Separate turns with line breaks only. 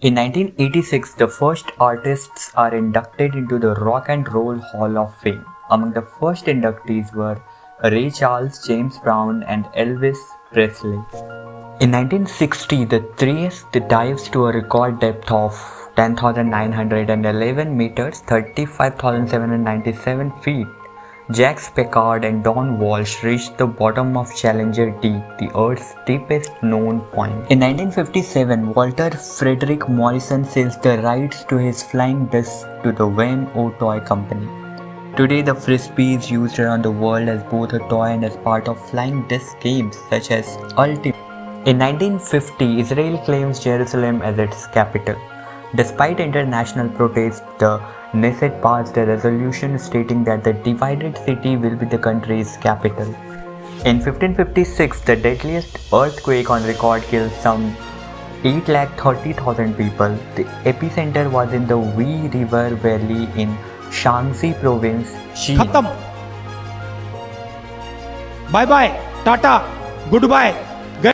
In 1986, the first artists are inducted into the Rock and Roll Hall of Fame. Among the first inductees were Ray Charles, James Brown, and Elvis Presley. In 1960, the Trieste dives to a record depth of 10,911 meters, 35,797 feet. Jacques Piccard and Don Walsh reached the bottom of Challenger Deep, the Earth's deepest known point. In 1957, Walter Frederick Morrison sells the rights to his flying disc to the Wham-O Toy Company. Today, the frisbee is used around the world as both a toy and as part of flying disc games such as Ultimate. In 1950, Israel claims Jerusalem as its capital. Despite international protests, the Knesset passed a resolution stating that the divided city will be the country's capital. In 1556, the deadliest earthquake on record killed some 8,30,000 people. The epicenter was in the Wei River Valley in Shaanxi province,
Xi. Bye bye, Tata, goodbye.